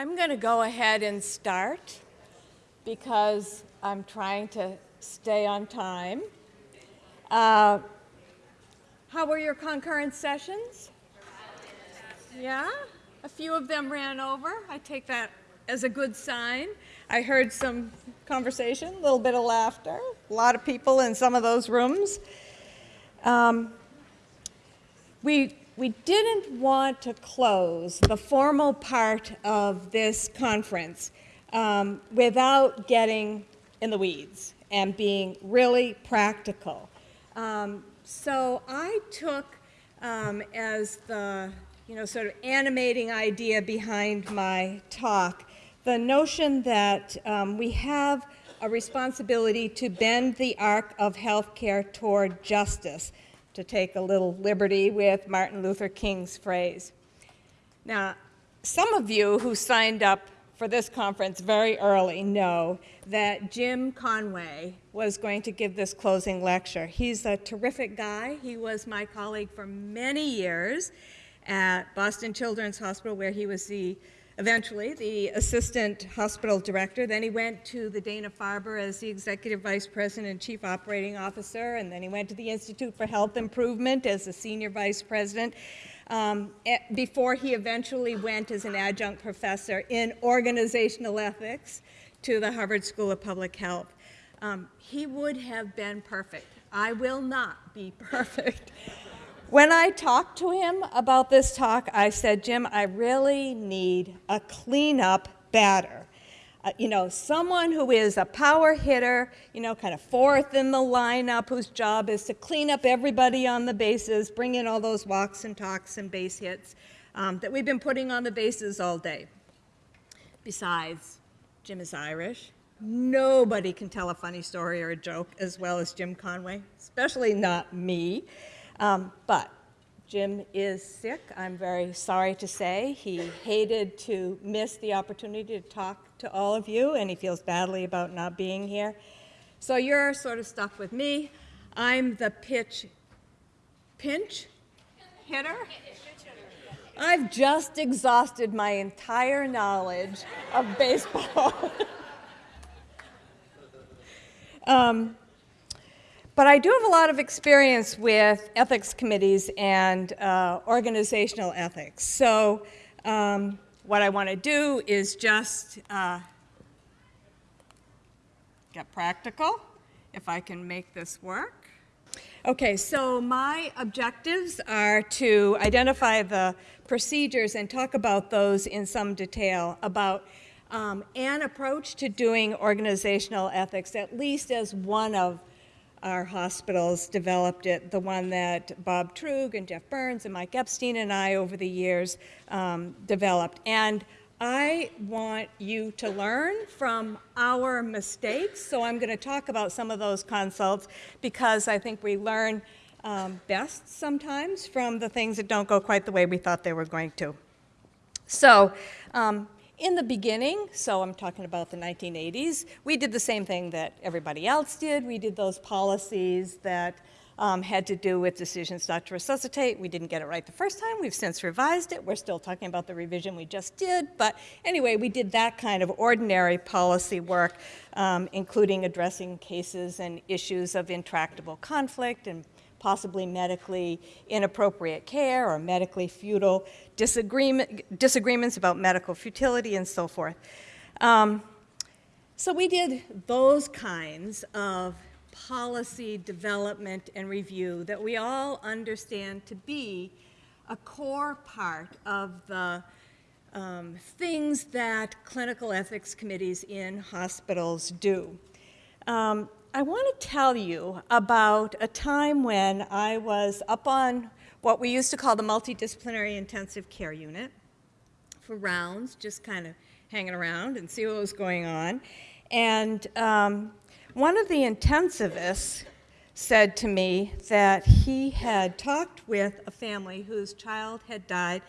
I'm going to go ahead and start because I'm trying to stay on time. Uh, how were your concurrent sessions? Yeah? A few of them ran over. I take that as a good sign. I heard some conversation, a little bit of laughter, a lot of people in some of those rooms. Um, we we didn't want to close the formal part of this conference um, without getting in the weeds and being really practical. Um, so I took um, as the you know sort of animating idea behind my talk the notion that um, we have a responsibility to bend the arc of healthcare toward justice to take a little liberty with Martin Luther King's phrase. Now, some of you who signed up for this conference very early know that Jim Conway was going to give this closing lecture. He's a terrific guy. He was my colleague for many years at Boston Children's Hospital, where he was the eventually the assistant hospital director. Then he went to the Dana-Farber as the executive vice president and chief operating officer, and then he went to the Institute for Health Improvement as the senior vice president. Um, eh, before he eventually went as an adjunct professor in organizational ethics to the Harvard School of Public Health. Um, he would have been perfect. I will not be perfect. When I talked to him about this talk, I said, Jim, I really need a cleanup batter. Uh, you know, someone who is a power hitter, you know, kind of fourth in the lineup, whose job is to clean up everybody on the bases, bring in all those walks and talks and base hits um, that we've been putting on the bases all day. Besides, Jim is Irish. Nobody can tell a funny story or a joke as well as Jim Conway, especially not me. Um, but Jim is sick, I'm very sorry to say. He hated to miss the opportunity to talk to all of you, and he feels badly about not being here. So you're sort of stuck with me. I'm the pitch, pinch hitter. I've just exhausted my entire knowledge of baseball. um, but I do have a lot of experience with ethics committees and uh, organizational ethics. So um, what I want to do is just uh, get practical, if I can make this work. Okay, so my objectives are to identify the procedures and talk about those in some detail about um, an approach to doing organizational ethics, at least as one of our hospitals developed it, the one that Bob Truog and Jeff Burns and Mike Epstein and I over the years um, developed. And I want you to learn from our mistakes, so I'm going to talk about some of those consults because I think we learn um, best sometimes from the things that don't go quite the way we thought they were going to. So um, in the beginning, so I'm talking about the 1980s, we did the same thing that everybody else did. We did those policies that um, had to do with decisions not to resuscitate. We didn't get it right the first time. We've since revised it. We're still talking about the revision we just did. But anyway, we did that kind of ordinary policy work, um, including addressing cases and issues of intractable conflict and possibly medically inappropriate care or medically futile disagreement, disagreements about medical futility and so forth. Um, so we did those kinds of policy development and review that we all understand to be a core part of the um, things that clinical ethics committees in hospitals do. Um, I want to tell you about a time when I was up on what we used to call the multidisciplinary intensive care unit for rounds, just kind of hanging around and see what was going on. And um, one of the intensivists said to me that he had talked with a family whose child had died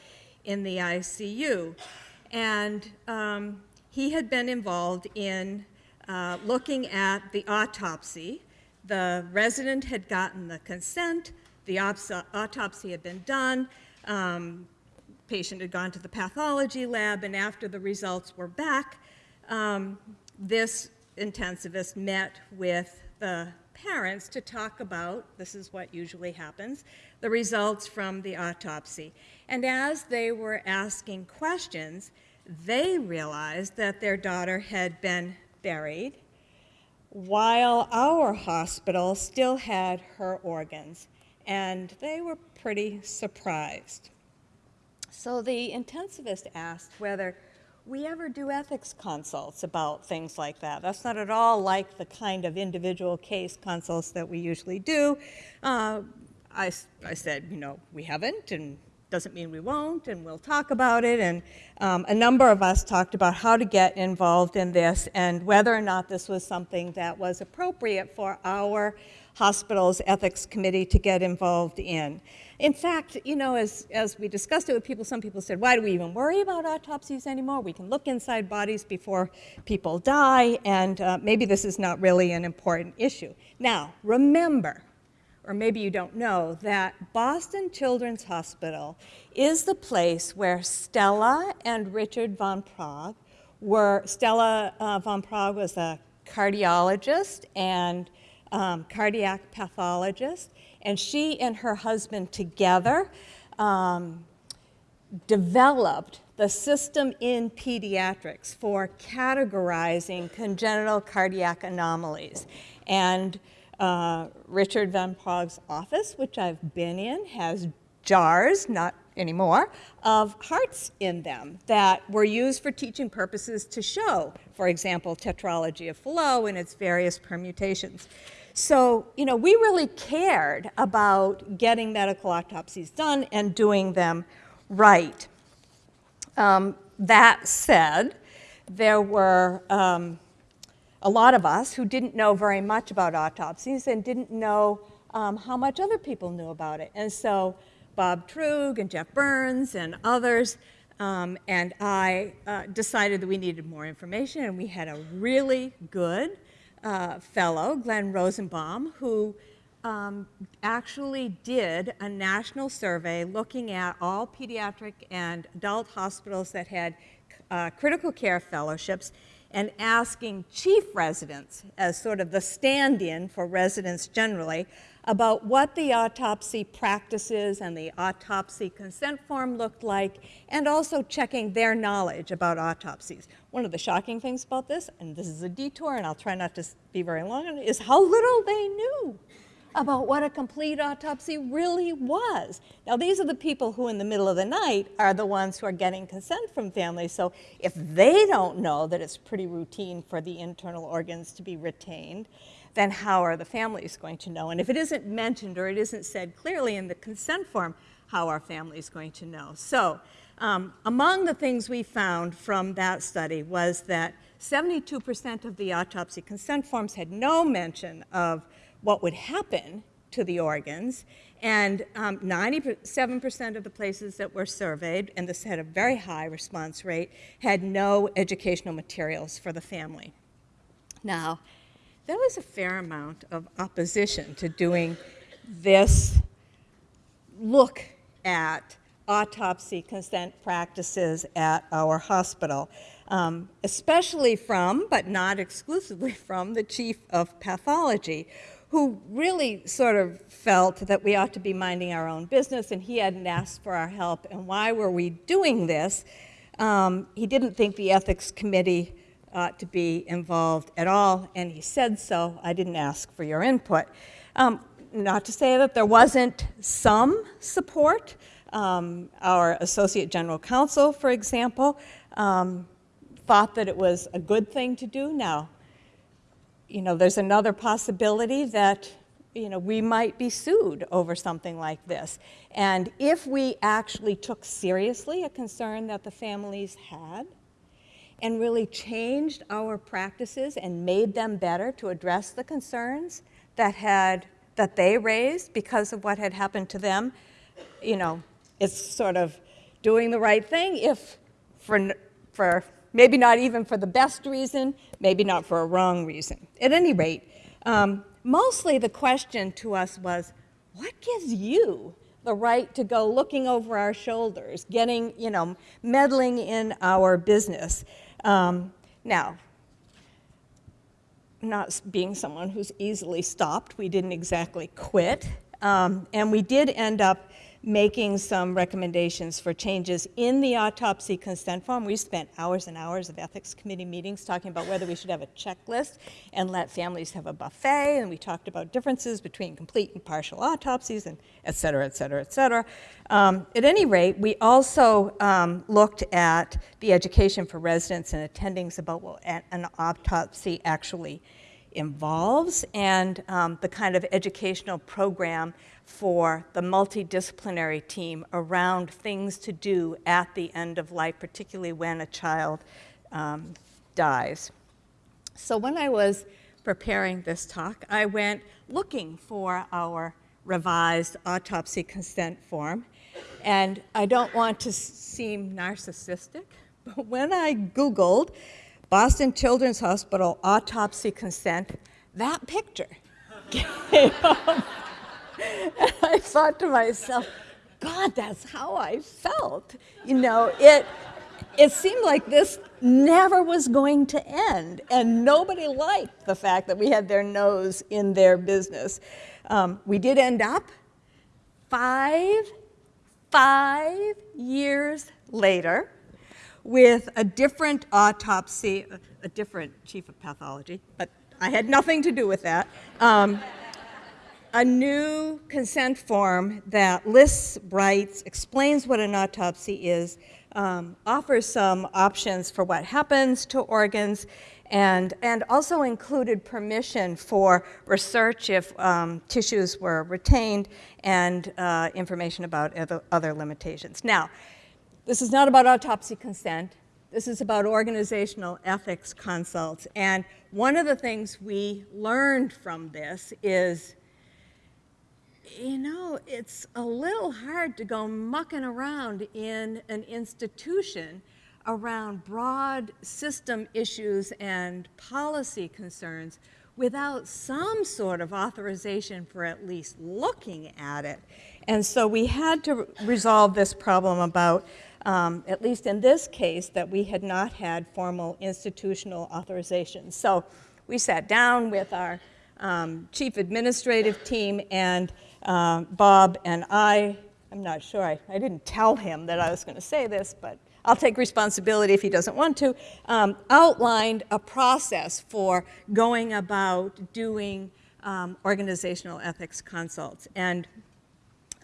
in the ICU. And um, he had been involved in uh, looking at the autopsy. The resident had gotten the consent, the autopsy had been done, um, patient had gone to the pathology lab, and after the results were back, um, this intensivist met with the parents to talk about, this is what usually happens, the results from the autopsy. And as they were asking questions, they realized that their daughter had been buried while our hospital still had her organs, and they were pretty surprised. So the intensivist asked whether we ever do ethics consults about things like that. That's not at all like the kind of individual case consults that we usually do. Uh, I, I said, you know, we haven't, and doesn't mean we won't, and we'll talk about it. And um, a number of us talked about how to get involved in this and whether or not this was something that was appropriate for our hospital's ethics committee to get involved in. In fact, you know, as, as we discussed it with people, some people said, why do we even worry about autopsies anymore? We can look inside bodies before people die, and uh, maybe this is not really an important issue. Now, remember, or maybe you don't know, that Boston Children's Hospital is the place where Stella and Richard von Praagh were, Stella uh, von Praagh was a cardiologist and um, cardiac pathologist, and she and her husband together um, developed the system in pediatrics for categorizing congenital cardiac anomalies. And uh, Richard Van Praagh's office, which I've been in, has jars, not anymore, of hearts in them that were used for teaching purposes to show, for example, tetralogy of Fallot and its various permutations. So, you know, we really cared about getting medical autopsies done and doing them right. Um, that said, there were um, a lot of us who didn't know very much about autopsies and didn't know um, how much other people knew about it. And so Bob Truog and Jeff Burns and others um, and I uh, decided that we needed more information, and we had a really good uh, fellow, Glenn Rosenbaum, who um, actually did a national survey looking at all pediatric and adult hospitals that had uh, critical care fellowships and asking chief residents, as sort of the stand-in for residents generally, about what the autopsy practices and the autopsy consent form looked like, and also checking their knowledge about autopsies. One of the shocking things about this, and this is a detour, and I'll try not to be very long on it, is how little they knew about what a complete autopsy really was. Now, these are the people who in the middle of the night are the ones who are getting consent from families. So if they don't know that it's pretty routine for the internal organs to be retained, then how are the families going to know? And if it isn't mentioned or it isn't said clearly in the consent form, how are families going to know? So um, among the things we found from that study was that 72% of the autopsy consent forms had no mention of what would happen to the organs, and 97% um, of the places that were surveyed, and this had a very high response rate, had no educational materials for the family. Now, there was a fair amount of opposition to doing this look at autopsy consent practices at our hospital, um, especially from, but not exclusively from, the chief of pathology, who really sort of felt that we ought to be minding our own business, and he hadn't asked for our help. And why were we doing this? Um, he didn't think the ethics committee ought to be involved at all, and he said so. I didn't ask for your input. Um, not to say that there wasn't some support. Um, our Associate General Counsel, for example, um, thought that it was a good thing to do. Now, you know, there's another possibility that, you know, we might be sued over something like this. And if we actually took seriously a concern that the families had and really changed our practices and made them better to address the concerns that had that they raised because of what had happened to them, you know, it's sort of doing the right thing if for, for maybe not even for the best reason, maybe not for a wrong reason. At any rate, um, mostly the question to us was, what gives you the right to go looking over our shoulders, getting, you know, meddling in our business. Um, now, not being someone who's easily stopped, we didn't exactly quit. Um, and we did end up making some recommendations for changes in the autopsy consent form. We spent hours and hours of ethics committee meetings talking about whether we should have a checklist and let families have a buffet, and we talked about differences between complete and partial autopsies, and et cetera, et cetera, et cetera. Um, at any rate, we also um, looked at the education for residents and attendings about what an autopsy actually involves and um, the kind of educational program for the multidisciplinary team around things to do at the end of life, particularly when a child um, dies. So when I was preparing this talk, I went looking for our revised autopsy consent form. And I don't want to seem narcissistic, but when I Googled Boston Children's Hospital autopsy consent, that picture came up. I thought to myself, God, that's how I felt. You know, it, it seemed like this never was going to end, and nobody liked the fact that we had their nose in their business. Um, we did end up five, five years later with a different autopsy, a different chief of pathology, but I had nothing to do with that. Um, a new consent form that lists rights, explains what an autopsy is, um, offers some options for what happens to organs, and, and also included permission for research if um, tissues were retained and uh, information about other, other limitations. Now, this is not about autopsy consent. This is about organizational ethics consults. And one of the things we learned from this is, you know, it's a little hard to go mucking around in an institution around broad system issues and policy concerns without some sort of authorization for at least looking at it. And so we had to resolve this problem about um, at least in this case, that we had not had formal institutional authorization. So we sat down with our um, chief administrative team and uh, Bob and I, I'm not sure, I, I didn't tell him that I was going to say this, but I'll take responsibility if he doesn't want to, um, outlined a process for going about doing um, organizational ethics consults. And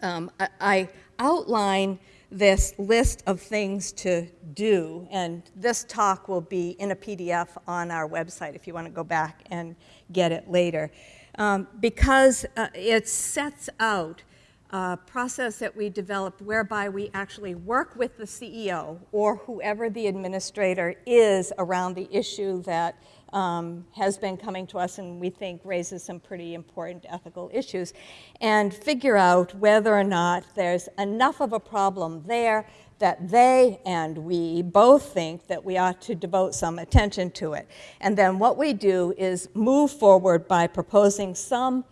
um, I, I outline this list of things to do, and this talk will be in a PDF on our website if you want to go back and get it later. Um, because uh, it sets out a process that we developed whereby we actually work with the CEO or whoever the administrator is around the issue that um, has been coming to us and we think raises some pretty important ethical issues, and figure out whether or not there's enough of a problem there that they and we both think that we ought to devote some attention to it. And then what we do is move forward by proposing some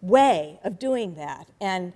way of doing that. And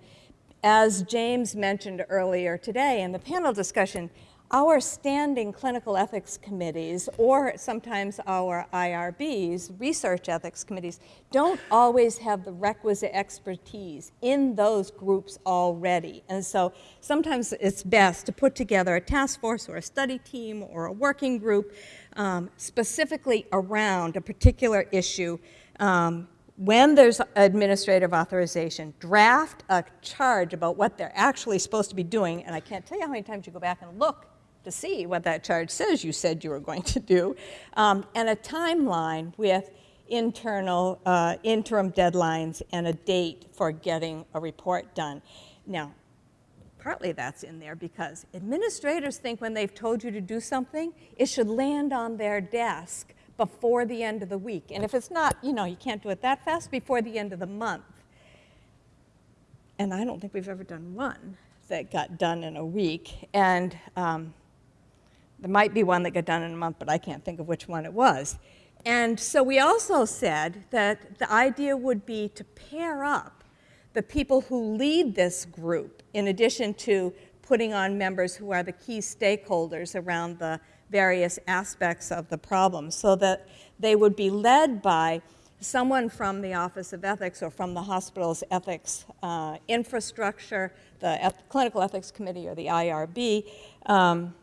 as James mentioned earlier today in the panel discussion, our standing clinical ethics committees, or sometimes our IRBs, research ethics committees, don't always have the requisite expertise in those groups already. And so sometimes it's best to put together a task force or a study team or a working group um, specifically around a particular issue um, when there's administrative authorization, draft a charge about what they're actually supposed to be doing, and I can't tell you how many times you go back and look to see what that charge says you said you were going to do, um, and a timeline with internal uh, interim deadlines and a date for getting a report done. Now, partly that's in there because administrators think when they've told you to do something, it should land on their desk before the end of the week. And if it's not, you know, you can't do it that fast, before the end of the month. And I don't think we've ever done one that got done in a week. And um, there might be one that got done in a month, but I can't think of which one it was. And so we also said that the idea would be to pair up the people who lead this group, in addition to putting on members who are the key stakeholders around the various aspects of the problem, so that they would be led by someone from the Office of Ethics or from the hospital's ethics uh, infrastructure, the eth Clinical Ethics Committee or the IRB, um,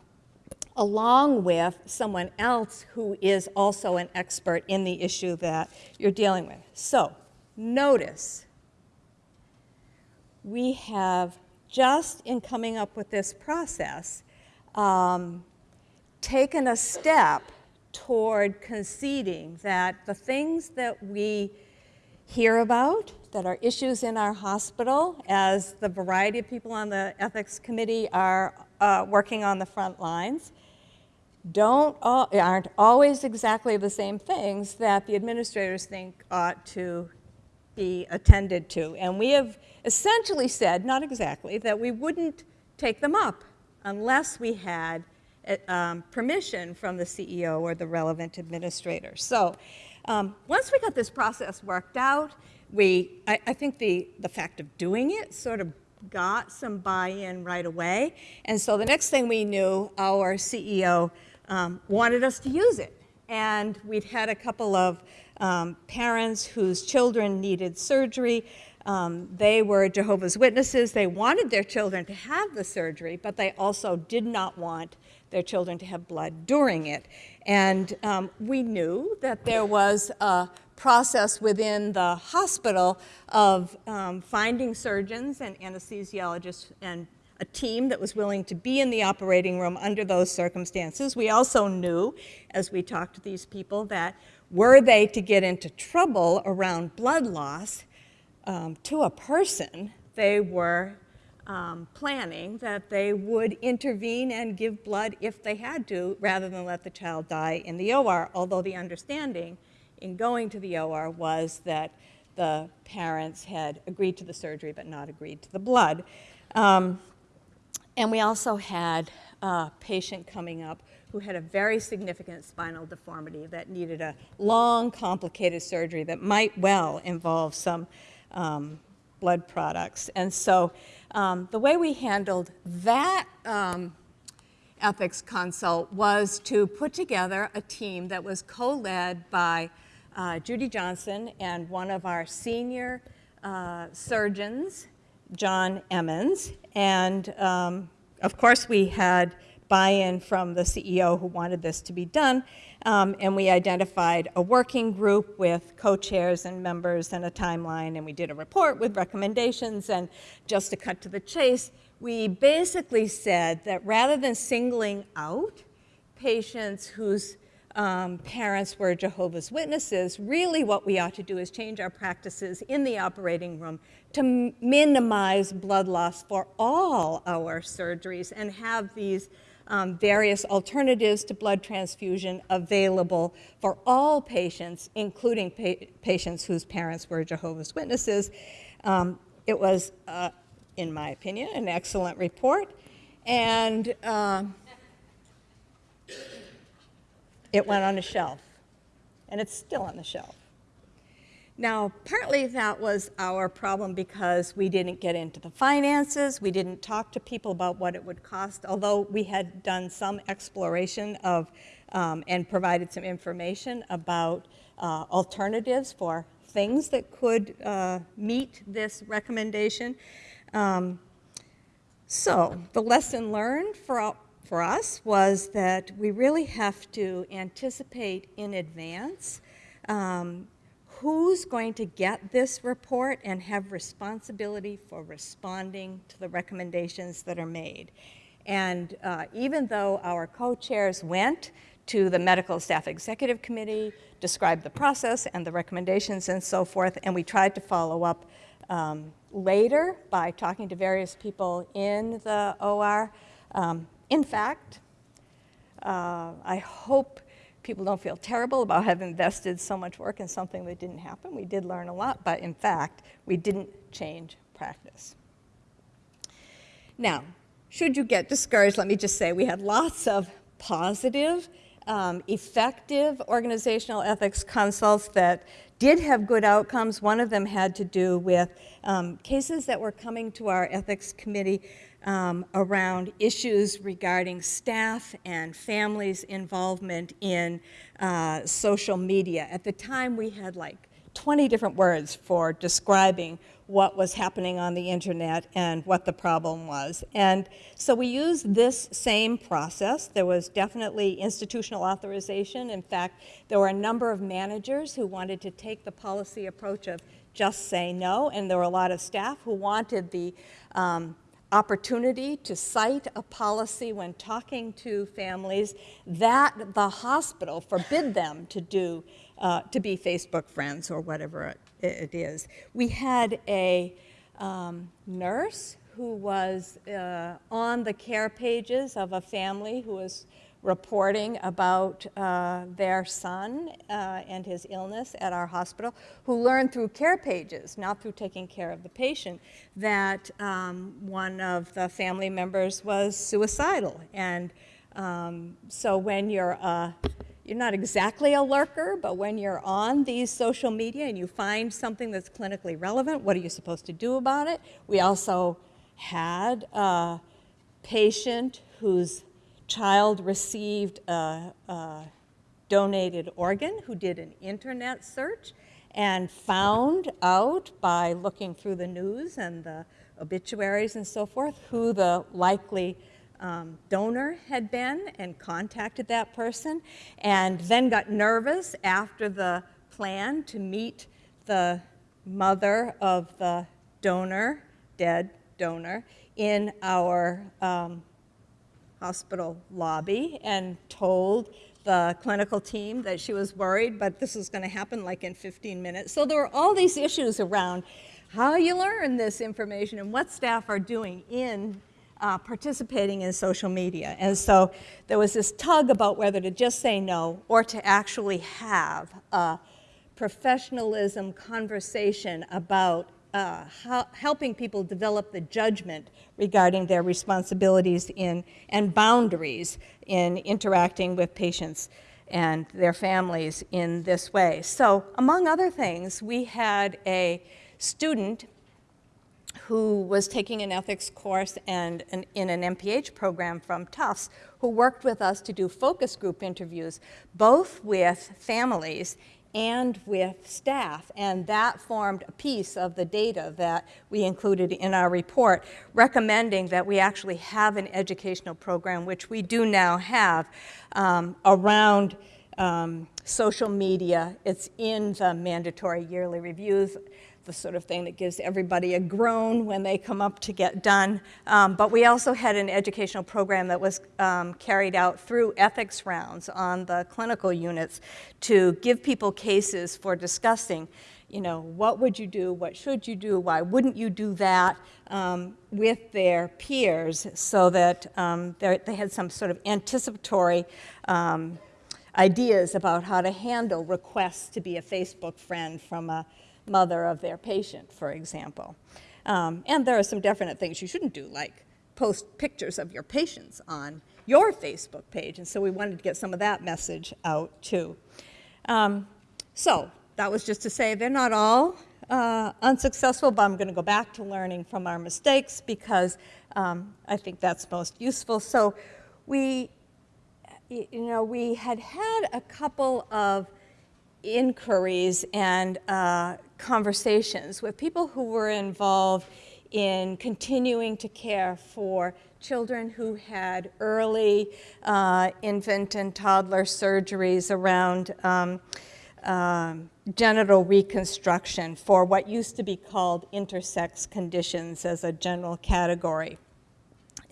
along with someone else who is also an expert in the issue that you're dealing with. So, notice we have just in coming up with this process um, taken a step toward conceding that the things that we hear about that are issues in our hospital as the variety of people on the ethics committee are uh, working on the front lines don't aren't always exactly the same things that the administrators think ought to be attended to. And we have essentially said, not exactly, that we wouldn't take them up unless we had um, permission from the CEO or the relevant administrator. So um, once we got this process worked out, we, I, I think the, the fact of doing it sort of got some buy-in right away. And so the next thing we knew, our CEO um, wanted us to use it. And we'd had a couple of um, parents whose children needed surgery. Um, they were Jehovah's Witnesses. They wanted their children to have the surgery, but they also did not want their children to have blood during it. And um, we knew that there was a process within the hospital of um, finding surgeons and anesthesiologists and a team that was willing to be in the operating room under those circumstances. We also knew, as we talked to these people, that were they to get into trouble around blood loss um, to a person, they were um, planning that they would intervene and give blood if they had to, rather than let the child die in the OR, although the understanding in going to the OR was that the parents had agreed to the surgery but not agreed to the blood. Um, and we also had a patient coming up who had a very significant spinal deformity that needed a long, complicated surgery that might well involve some um, blood products. And so um, the way we handled that um, ethics consult was to put together a team that was co-led by uh, Judy Johnson and one of our senior uh, surgeons, John Emans. And um, of course, we had buy-in from the CEO who wanted this to be done. Um, and we identified a working group with co-chairs and members and a timeline, and we did a report with recommendations. And just to cut to the chase, we basically said that rather than singling out patients whose um, parents were Jehovah's Witnesses, really what we ought to do is change our practices in the operating room to minimize blood loss for all our surgeries and have these um, various alternatives to blood transfusion available for all patients, including pa patients whose parents were Jehovah's Witnesses. Um, it was, uh, in my opinion, an excellent report. And uh, it went on a shelf. And it's still on the shelf. Now, partly that was our problem because we didn't get into the finances, we didn't talk to people about what it would cost, although we had done some exploration of um, and provided some information about uh, alternatives for things that could uh, meet this recommendation. Um, so the lesson learned for, for us was that we really have to anticipate in advance um, who's going to get this report and have responsibility for responding to the recommendations that are made. And uh, even though our co-chairs went to the Medical Staff Executive Committee, described the process and the recommendations and so forth, and we tried to follow up um, later by talking to various people in the OR. Um, in fact, uh, I hope people don't feel terrible about having invested so much work in something that didn't happen. We did learn a lot, but in fact, we didn't change practice. Now, should you get discouraged, let me just say we had lots of positive um, effective organizational ethics consults that did have good outcomes. One of them had to do with um, cases that were coming to our ethics committee um, around issues regarding staff and families' involvement in uh, social media. At the time, we had like 20 different words for describing what was happening on the internet and what the problem was. And so we used this same process. There was definitely institutional authorization. In fact, there were a number of managers who wanted to take the policy approach of just say no, and there were a lot of staff who wanted the um, opportunity to cite a policy when talking to families that the hospital forbid them to do, uh, to be Facebook friends or whatever it, it is. We had a um, nurse who was uh, on the care pages of a family who was reporting about uh, their son uh, and his illness at our hospital, who learned through care pages, not through taking care of the patient, that um, one of the family members was suicidal. And um, so when you're uh, you're not exactly a lurker, but when you're on these social media and you find something that's clinically relevant, what are you supposed to do about it? We also had a patient whose child received a, a donated organ who did an internet search and found out by looking through the news and the obituaries and so forth who the likely um, donor had been and contacted that person and then got nervous after the plan to meet the mother of the donor, dead donor, in our um, hospital lobby and told the clinical team that she was worried, but this was going to happen like in 15 minutes. So there were all these issues around how you learn this information and what staff are doing in uh, participating in social media. And so there was this tug about whether to just say no or to actually have a professionalism conversation about uh, helping people develop the judgment regarding their responsibilities in, and boundaries in interacting with patients and their families in this way. So among other things, we had a student who was taking an ethics course and an, in an MPH program from Tufts, who worked with us to do focus group interviews, both with families and with staff, and that formed a piece of the data that we included in our report, recommending that we actually have an educational program, which we do now have, um, around um, social media. It's in the mandatory yearly reviews the sort of thing that gives everybody a groan when they come up to get done. Um, but we also had an educational program that was um, carried out through ethics rounds on the clinical units to give people cases for discussing you know, what would you do, what should you do, why wouldn't you do that um, with their peers so that um, they had some sort of anticipatory um, ideas about how to handle requests to be a Facebook friend from a mother of their patient, for example. Um, and there are some definite things you shouldn't do, like post pictures of your patients on your Facebook page. And so we wanted to get some of that message out too. Um, so that was just to say they're not all uh, unsuccessful, but I'm going to go back to learning from our mistakes because um, I think that's most useful. So we, you know, we had had a couple of inquiries and uh, conversations with people who were involved in continuing to care for children who had early uh, infant and toddler surgeries around um, um, genital reconstruction for what used to be called intersex conditions as a general category.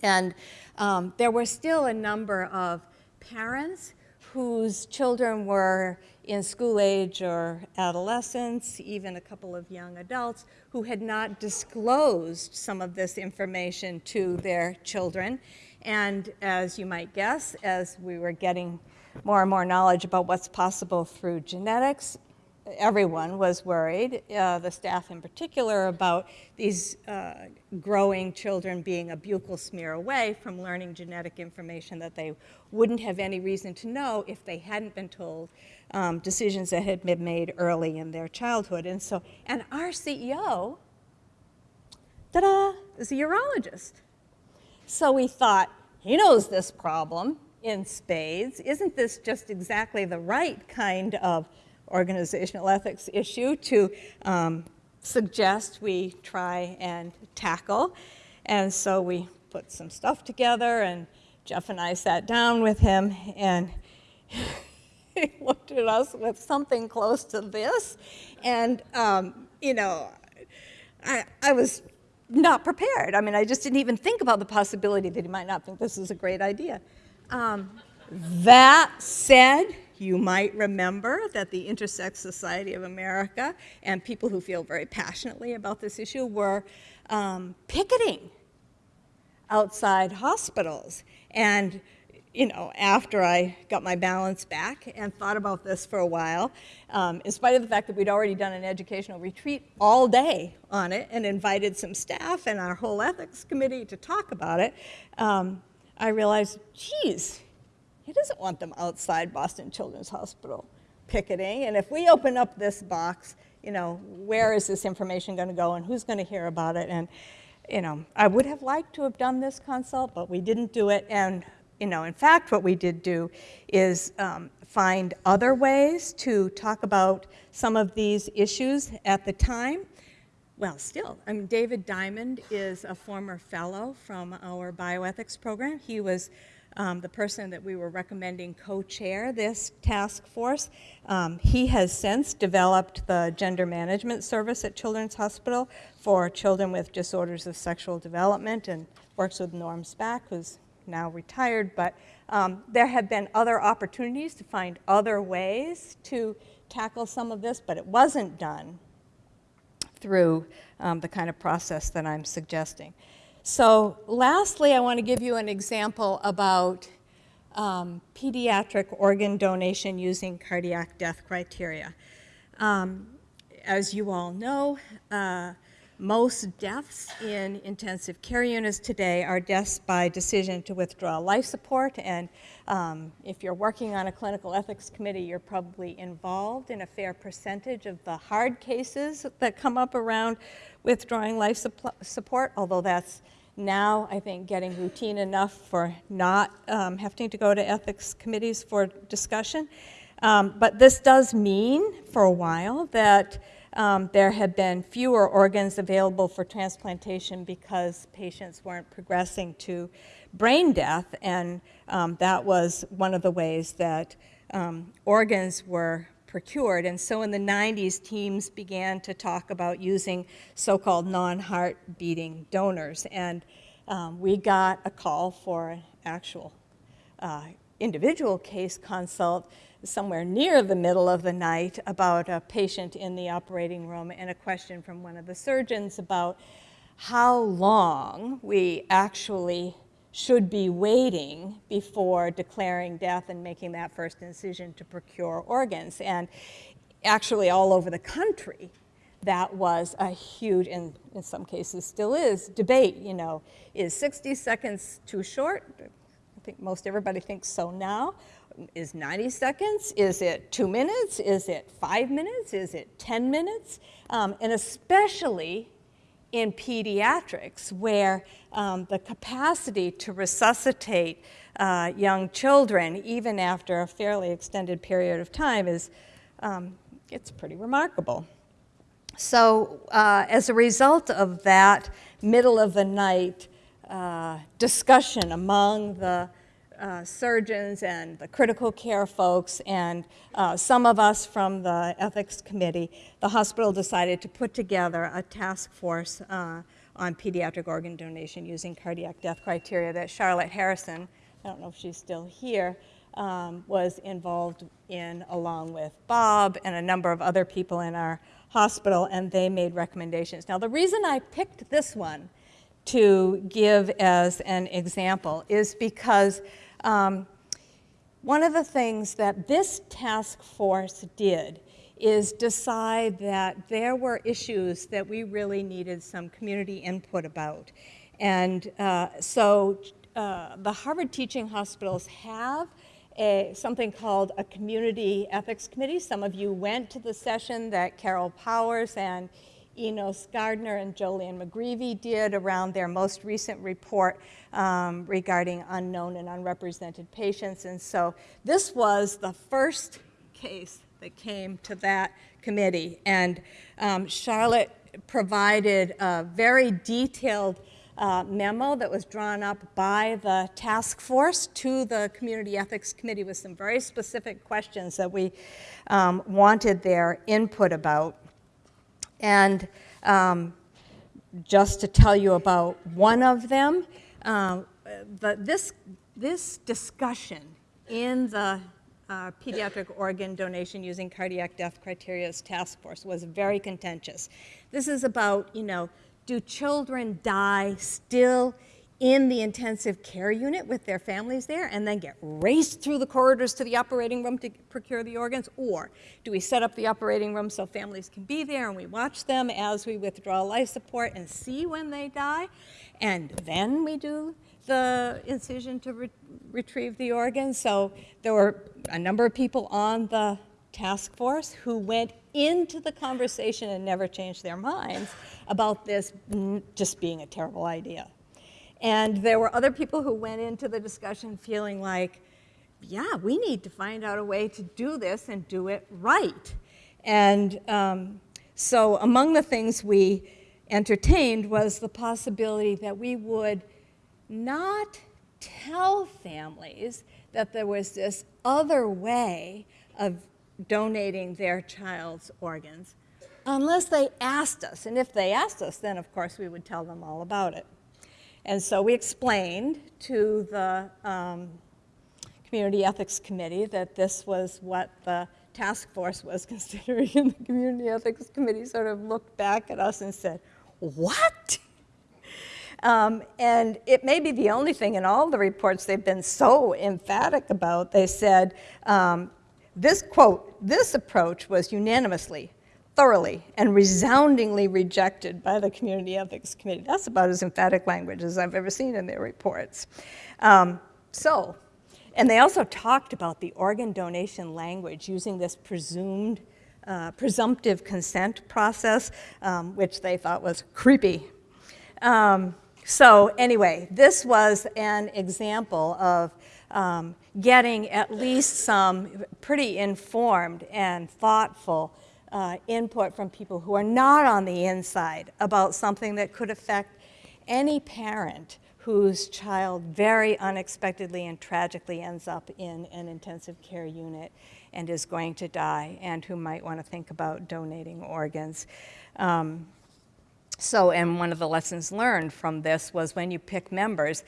And um, there were still a number of parents whose children were in school age or adolescents, even a couple of young adults, who had not disclosed some of this information to their children. And as you might guess, as we were getting more and more knowledge about what's possible through genetics, everyone was worried, uh, the staff in particular, about these uh, growing children being a buccal smear away from learning genetic information that they wouldn't have any reason to know if they hadn't been told um, decisions that had been made early in their childhood. And so, and our CEO, ta-da, is a urologist. So we thought, he knows this problem in spades. Isn't this just exactly the right kind of organizational ethics issue to um, suggest we try and tackle? And so we put some stuff together, and Jeff and I sat down with him, and he looked at us with something close to this. And, um, you know, I, I was not prepared. I mean, I just didn't even think about the possibility that he might not think this is a great idea. Um, that said, you might remember that the Intersex Society of America and people who feel very passionately about this issue were um, picketing outside hospitals. And you know, after I got my balance back and thought about this for a while, um, in spite of the fact that we'd already done an educational retreat all day on it and invited some staff and our whole ethics committee to talk about it, um, I realized, geez, he doesn't want them outside Boston Children's Hospital picketing. And if we open up this box, you know, where is this information going to go and who's going to hear about it? And, you know, I would have liked to have done this consult, but we didn't do it. And you know, in fact, what we did do is um, find other ways to talk about some of these issues at the time. Well, still, I mean, David Diamond is a former fellow from our bioethics program. He was um, the person that we were recommending co-chair this task force. Um, he has since developed the gender management service at Children's Hospital for children with disorders of sexual development and works with Norm Spack, who's now retired, but um, there have been other opportunities to find other ways to tackle some of this, but it wasn't done through um, the kind of process that I'm suggesting. So lastly, I want to give you an example about um, pediatric organ donation using cardiac death criteria. Um, as you all know, uh, most deaths in intensive care units today are deaths by decision to withdraw life support. And um, if you're working on a clinical ethics committee, you're probably involved in a fair percentage of the hard cases that come up around withdrawing life support, although that's now, I think, getting routine enough for not um, having to go to ethics committees for discussion. Um, but this does mean, for a while, that um, there had been fewer organs available for transplantation because patients weren't progressing to brain death, and um, that was one of the ways that um, organs were procured. And so in the 90s, teams began to talk about using so-called non-heart beating donors. And um, we got a call for an actual uh, individual case consult somewhere near the middle of the night about a patient in the operating room and a question from one of the surgeons about how long we actually should be waiting before declaring death and making that first incision to procure organs. And actually all over the country, that was a huge, and in some cases still is, debate, you know, is 60 seconds too short? I think most everybody thinks so now is 90 seconds? Is it two minutes? Is it five minutes? Is it 10 minutes? Um, and especially in pediatrics, where um, the capacity to resuscitate uh, young children, even after a fairly extended period of time, is um, it's pretty remarkable. So uh, as a result of that middle of the night uh, discussion among the uh, surgeons and the critical care folks and uh, some of us from the ethics committee, the hospital decided to put together a task force uh, on pediatric organ donation using cardiac death criteria that Charlotte Harrison, I don't know if she's still here, um, was involved in along with Bob and a number of other people in our hospital and they made recommendations. Now the reason I picked this one to give as an example is because um, one of the things that this task force did is decide that there were issues that we really needed some community input about. And uh, so uh, the Harvard Teaching Hospitals have a, something called a community ethics committee. Some of you went to the session that Carol Powers and Enos Gardner and Jolene McGreevy did around their most recent report um, regarding unknown and unrepresented patients. And so this was the first case that came to that committee. And um, Charlotte provided a very detailed uh, memo that was drawn up by the task force to the Community Ethics Committee with some very specific questions that we um, wanted their input about. And um, just to tell you about one of them, uh, the, this, this discussion in the uh, pediatric organ donation using cardiac death criteria's task force was very contentious. This is about, you know, do children die still in the intensive care unit with their families there and then get raced through the corridors to the operating room to procure the organs? Or do we set up the operating room so families can be there and we watch them as we withdraw life support and see when they die? And then we do the incision to re retrieve the organs. So there were a number of people on the task force who went into the conversation and never changed their minds about this just being a terrible idea. And there were other people who went into the discussion feeling like, yeah, we need to find out a way to do this and do it right. And um, so among the things we entertained was the possibility that we would not tell families that there was this other way of donating their child's organs unless they asked us. And if they asked us, then of course we would tell them all about it. And so we explained to the um, Community Ethics Committee that this was what the task force was considering, and the Community Ethics Committee sort of looked back at us and said, what? Um, and it may be the only thing in all the reports they've been so emphatic about. They said, um, this quote, this approach was unanimously thoroughly and resoundingly rejected by the Community Ethics Committee. That's about as emphatic language as I've ever seen in their reports. Um, so, and they also talked about the organ donation language using this presumed, uh, presumptive consent process, um, which they thought was creepy. Um, so anyway, this was an example of um, getting at least some pretty informed and thoughtful uh, input from people who are not on the inside about something that could affect any parent whose child very unexpectedly and tragically ends up in an intensive care unit and is going to die and who might want to think about donating organs. Um, so, and one of the lessons learned from this was when you pick members,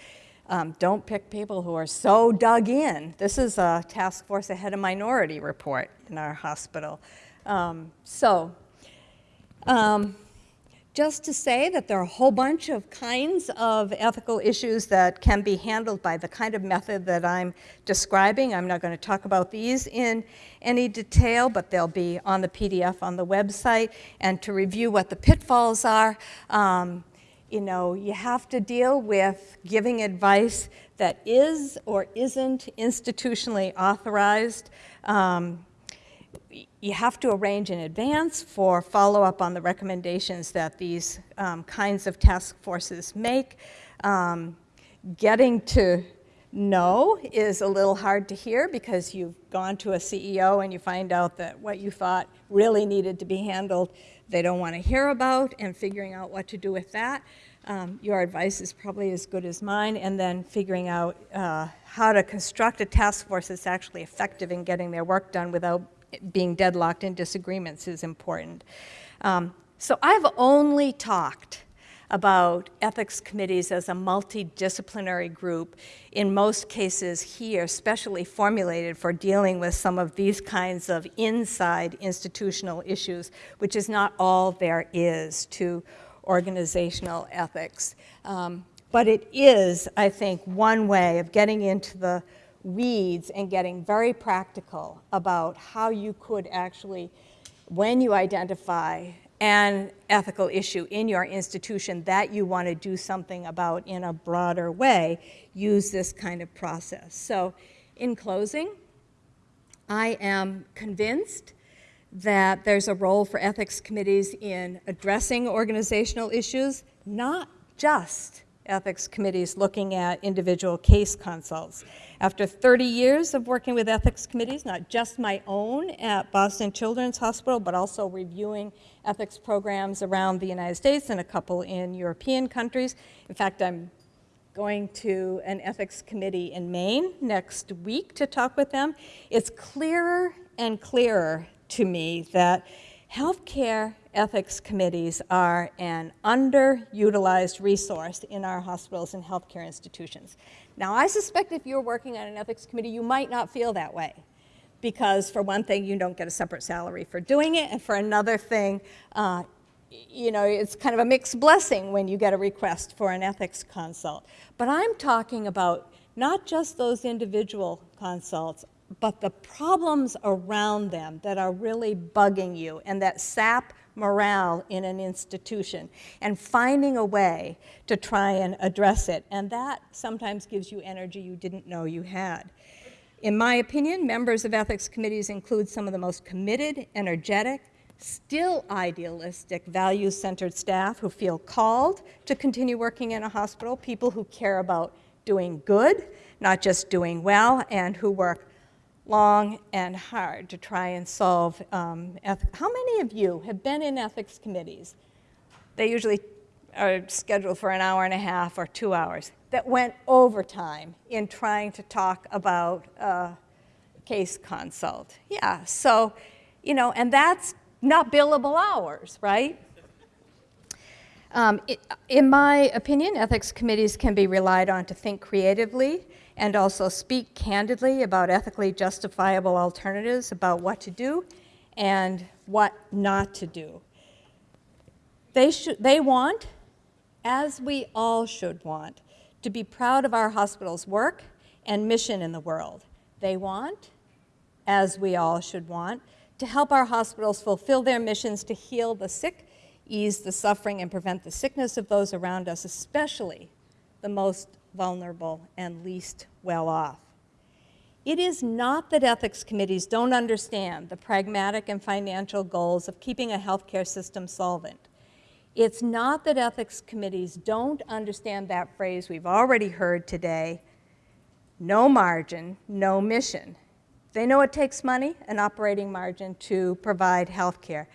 um, don't pick people who are so dug in. This is a task force ahead of minority report in our hospital. Um, so, um, just to say that there are a whole bunch of kinds of ethical issues that can be handled by the kind of method that I'm describing. I'm not going to talk about these in any detail, but they'll be on the PDF on the website. And to review what the pitfalls are, um, you know, you have to deal with giving advice that is or isn't institutionally authorized. Um, you have to arrange in advance for follow-up on the recommendations that these um, kinds of task forces make. Um, getting to know is a little hard to hear because you've gone to a CEO and you find out that what you thought really needed to be handled they don't want to hear about and figuring out what to do with that. Um, your advice is probably as good as mine and then figuring out uh, how to construct a task force that's actually effective in getting their work done without being deadlocked in disagreements is important. Um, so I've only talked about ethics committees as a multidisciplinary group, in most cases here, specially formulated for dealing with some of these kinds of inside institutional issues, which is not all there is to organizational ethics. Um, but it is, I think, one way of getting into the weeds and getting very practical about how you could actually when you identify an ethical issue in your institution that you want to do something about in a broader way, use this kind of process. So in closing, I am convinced that there's a role for ethics committees in addressing organizational issues, not just ethics committees looking at individual case consults. After 30 years of working with ethics committees, not just my own at Boston Children's Hospital, but also reviewing ethics programs around the United States and a couple in European countries. In fact, I'm going to an ethics committee in Maine next week to talk with them. It's clearer and clearer to me that healthcare ethics committees are an underutilized resource in our hospitals and healthcare institutions. Now, I suspect if you're working on an ethics committee, you might not feel that way. Because for one thing, you don't get a separate salary for doing it, and for another thing, uh, you know, it's kind of a mixed blessing when you get a request for an ethics consult. But I'm talking about not just those individual consults, but the problems around them that are really bugging you and that sap morale in an institution and finding a way to try and address it. And that sometimes gives you energy you didn't know you had. In my opinion, members of ethics committees include some of the most committed, energetic, still idealistic, values-centered staff who feel called to continue working in a hospital, people who care about doing good, not just doing well, and who work long and hard to try and solve um, How many of you have been in ethics committees? They usually are scheduled for an hour and a half or two hours that went overtime in trying to talk about a case consult. Yeah, so, you know, and that's not billable hours, right? Um, it, in my opinion, ethics committees can be relied on to think creatively and also speak candidly about ethically justifiable alternatives about what to do and what not to do. They, should, they want, as we all should want, to be proud of our hospital's work and mission in the world. They want, as we all should want, to help our hospitals fulfill their missions to heal the sick, ease the suffering, and prevent the sickness of those around us, especially the most vulnerable, and least well off. It is not that ethics committees don't understand the pragmatic and financial goals of keeping a healthcare system solvent. It's not that ethics committees don't understand that phrase we've already heard today, no margin, no mission. They know it takes money, an operating margin, to provide healthcare.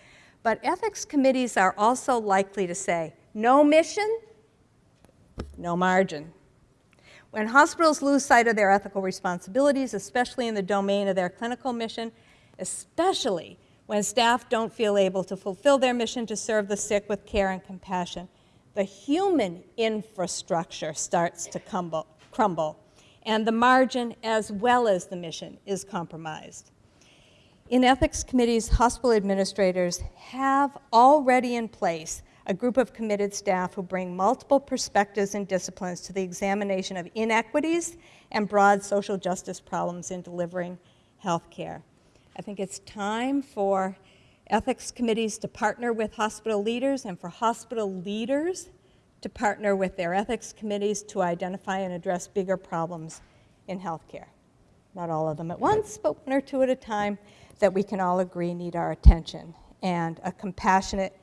But ethics committees are also likely to say, no mission, no margin. When hospitals lose sight of their ethical responsibilities, especially in the domain of their clinical mission, especially when staff don't feel able to fulfill their mission to serve the sick with care and compassion, the human infrastructure starts to crumble, crumble and the margin as well as the mission is compromised. In ethics committees, hospital administrators have already in place a group of committed staff who bring multiple perspectives and disciplines to the examination of inequities and broad social justice problems in delivering health care. I think it's time for ethics committees to partner with hospital leaders and for hospital leaders to partner with their ethics committees to identify and address bigger problems in healthcare. Not all of them at once, but one or two at a time that we can all agree need our attention and a compassionate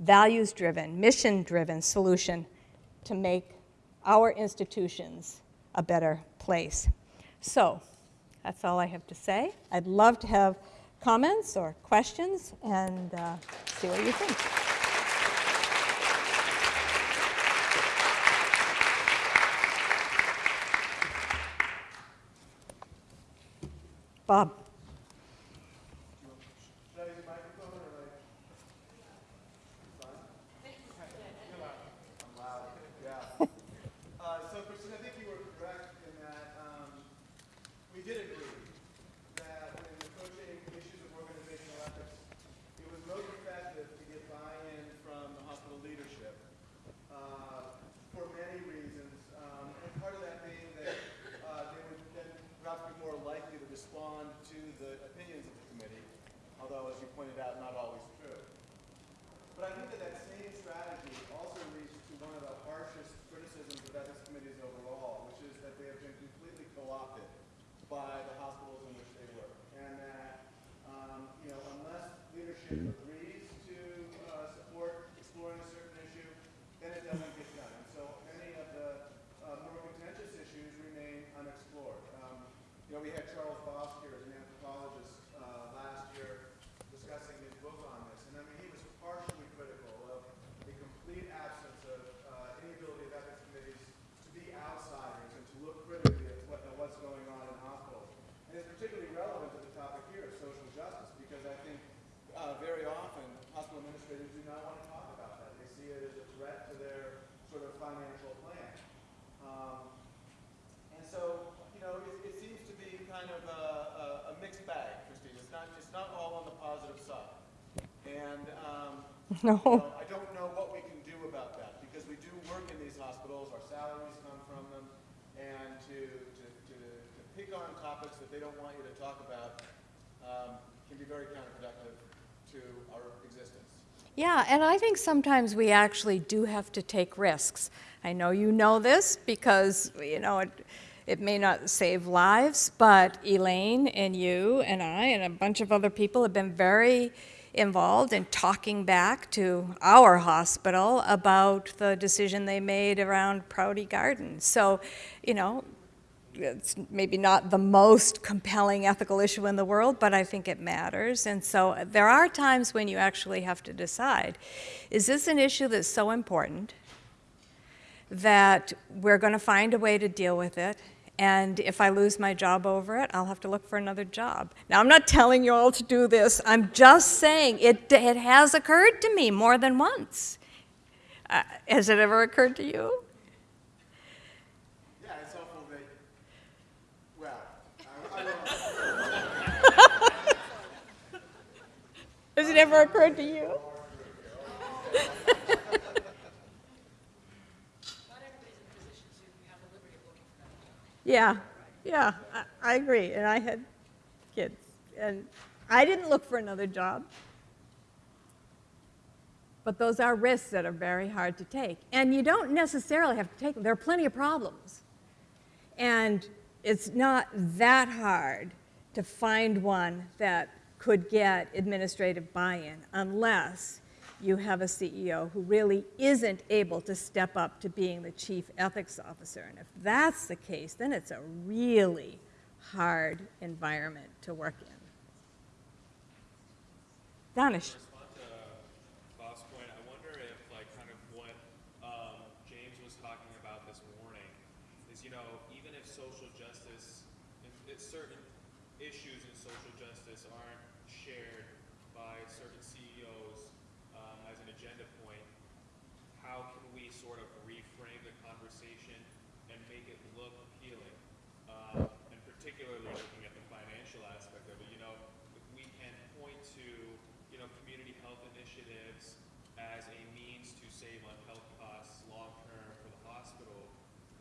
values-driven, mission-driven solution to make our institutions a better place. So that's all I have to say. I'd love to have comments or questions and uh, see what you think. Bob. respond to although, as you pointed out, not always true. But I think that that same strategy also leads to one of the harshest criticisms of ethics committees overall, which is that they have been completely co-opted by the hospitals in which they work. And that, um, you know, unless leadership agrees to uh, support exploring a certain issue, then it doesn't get done. And so many of the uh, more contentious issues remain unexplored. Um, you know, we had Charles Bosk here as an anthropologist uh, last year discussing his book on this. And I mean, he was partially critical of the complete absence of uh, any ability of ethics committees to be outsiders and to look critically at, what, at what's going on in hospitals. And it's particularly relevant to the topic here of social justice because I think uh, very often hospital administrators do not want to talk about that. They see it as a threat to their sort of financial plan. Um, and so, you know, it, it seems to be kind of a, a, a mixed bag, Christine. It's not, it's not all on the positive side. And um, No. you know, I don't know what we can do about that because we do work in these hospitals, our salaries come from them, and to, to, to, to pick on topics that they don't want you to talk about um, can be very counterproductive to our existence. Yeah, and I think sometimes we actually do have to take risks. I know you know this because, you know, it, it may not save lives, but Elaine and you and I and a bunch of other people have been very involved in talking back to our hospital about the decision they made around Prouty Gardens. So, you know, it's maybe not the most compelling ethical issue in the world, but I think it matters. And so there are times when you actually have to decide, is this an issue that's so important that we're going to find a way to deal with it? And if I lose my job over it, I'll have to look for another job. Now, I'm not telling you all to do this. I'm just saying it, it has occurred to me more than once. Uh, has it ever occurred to you? Yeah, it's awful that, well, I, I don't Has it ever occurred to you? Yeah, yeah, I, I agree. And I had kids, and I didn't look for another job. But those are risks that are very hard to take. And you don't necessarily have to take them. There are plenty of problems. And it's not that hard to find one that could get administrative buy-in unless you have a CEO who really isn't able to step up to being the chief ethics officer. And if that's the case, then it's a really hard environment to work in. Danish. respond to Bob's point, I wonder if, like, kind of what um, James was talking about this morning is, you know, even if social justice, if, if certain issues in social justice aren't shared by certain CEOs um, as an agenda point, how can we sort of reframe the conversation and make it look appealing? Um, and particularly looking at the financial aspect of it, you know, if we can point to, you know, community health initiatives as a means to save on health costs long-term for the hospital,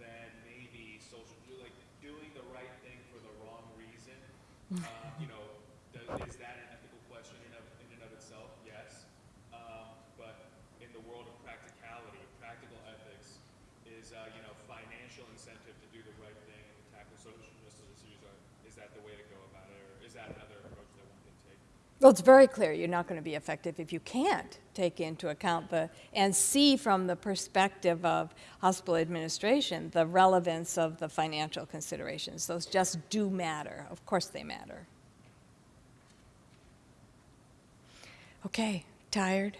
then maybe social, like, doing the right thing for the wrong reason, uh, you know, does, is that an ethical question in of, in and of itself? Yes. Um, but in the world of practicality, practical ethics is, uh, you know, financial incentive to do the right thing and tackle social justice issues. Are, is that the way to go about it, or is that another approach that one can take? Well, it's very clear you're not going to be effective if you can't take into account the and see from the perspective of hospital administration the relevance of the financial considerations. Those just do matter. Of course, they matter. Okay, tired?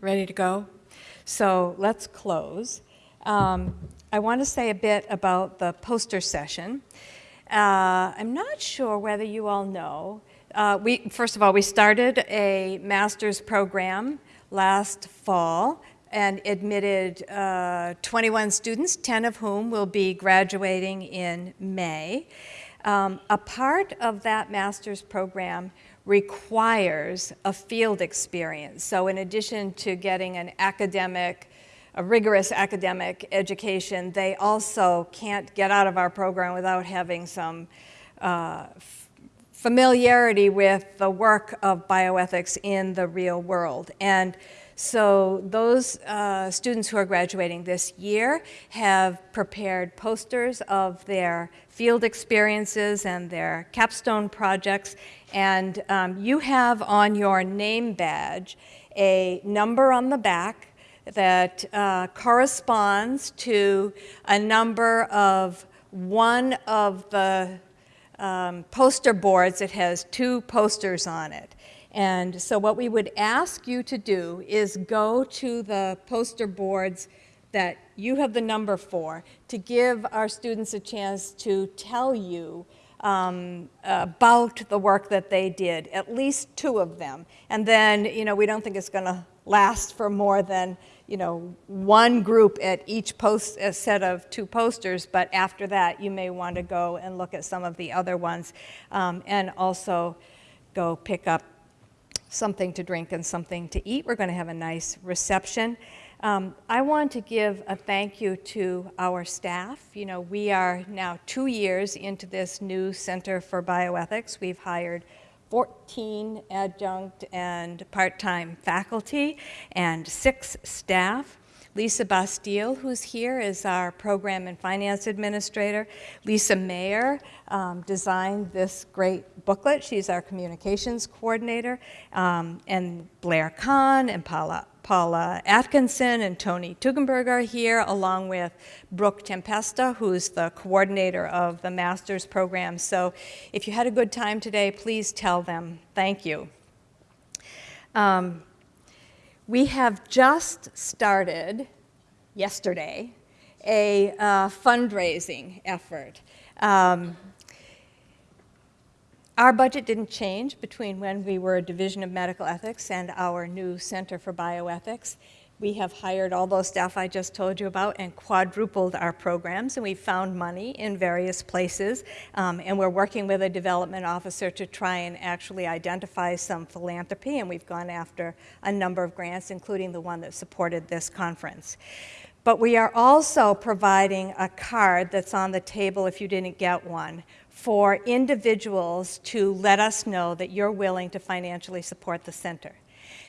Ready to go? So let's close. Um, I want to say a bit about the poster session. Uh, I'm not sure whether you all know. Uh, we, first of all, we started a master's program last fall and admitted uh, 21 students, 10 of whom will be graduating in May. Um, a part of that master's program requires a field experience. So in addition to getting an academic, a rigorous academic education, they also can't get out of our program without having some uh, familiarity with the work of bioethics in the real world. And so those uh, students who are graduating this year have prepared posters of their field experiences and their capstone projects. And um, you have on your name badge a number on the back that uh, corresponds to a number of one of the um, poster boards that has two posters on it. And so what we would ask you to do is go to the poster boards that you have the number for to give our students a chance to tell you um, about the work that they did, at least two of them. And then, you know, we don't think it's going to last for more than, you know, one group at each post, a set of two posters, but after that, you may want to go and look at some of the other ones um, and also go pick up something to drink and something to eat. We're going to have a nice reception. Um, I want to give a thank you to our staff. You know, we are now two years into this new Center for Bioethics. We've hired 14 adjunct and part-time faculty and six staff. Lisa Bastille, who's here, is our program and finance administrator. Lisa Mayer um, designed this great booklet. She's our communications coordinator. Um, and Blair Kahn and Paula, Paula Atkinson and Tony Tugendberg are here, along with Brooke Tempesta, who's the coordinator of the master's program. So if you had a good time today, please tell them thank you. Um, we have just started, yesterday, a uh, fundraising effort. Um, our budget didn't change between when we were a Division of Medical Ethics and our new Center for Bioethics. We have hired all those staff I just told you about and quadrupled our programs, and we found money in various places. Um, and we're working with a development officer to try and actually identify some philanthropy, and we've gone after a number of grants, including the one that supported this conference. But we are also providing a card that's on the table if you didn't get one for individuals to let us know that you're willing to financially support the center.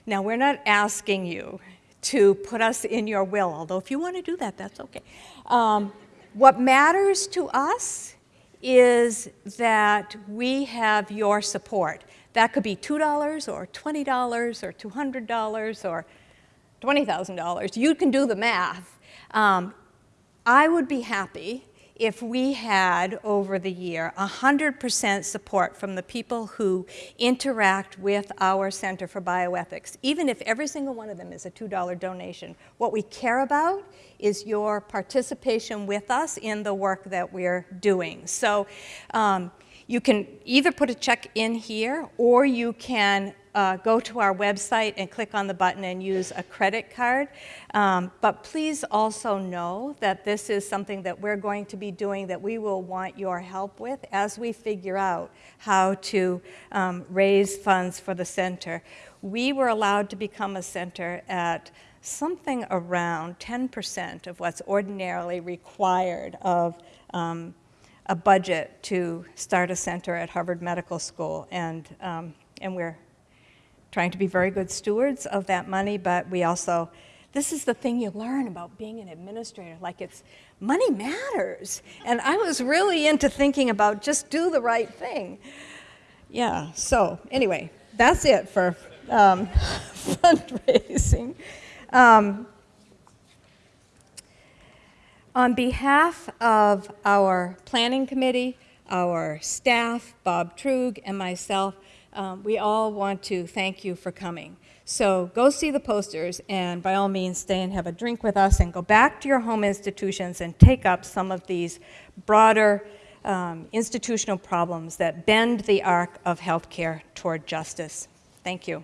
Now, we're not asking you to put us in your will, although if you want to do that, that's okay. Um, what matters to us is that we have your support. That could be $2 or $20 or $200 or $20,000. You can do the math. Um, I would be happy if we had, over the year, 100% support from the people who interact with our Center for Bioethics, even if every single one of them is a $2 donation. What we care about is your participation with us in the work that we're doing. So um, you can either put a check in here or you can uh, go to our website and click on the button and use a credit card. Um, but please also know that this is something that we're going to be doing that we will want your help with as we figure out how to um, raise funds for the center. We were allowed to become a center at something around 10% of what's ordinarily required of um, a budget to start a center at Harvard Medical School, and, um, and we're trying to be very good stewards of that money, but we also, this is the thing you learn about being an administrator, like it's, money matters. And I was really into thinking about just do the right thing. Yeah, so anyway, that's it for um, fundraising. Um, on behalf of our planning committee, our staff, Bob Truog, and myself, um, we all want to thank you for coming. So go see the posters and by all means stay and have a drink with us and go back to your home institutions and take up some of these broader um, institutional problems that bend the arc of healthcare toward justice. Thank you.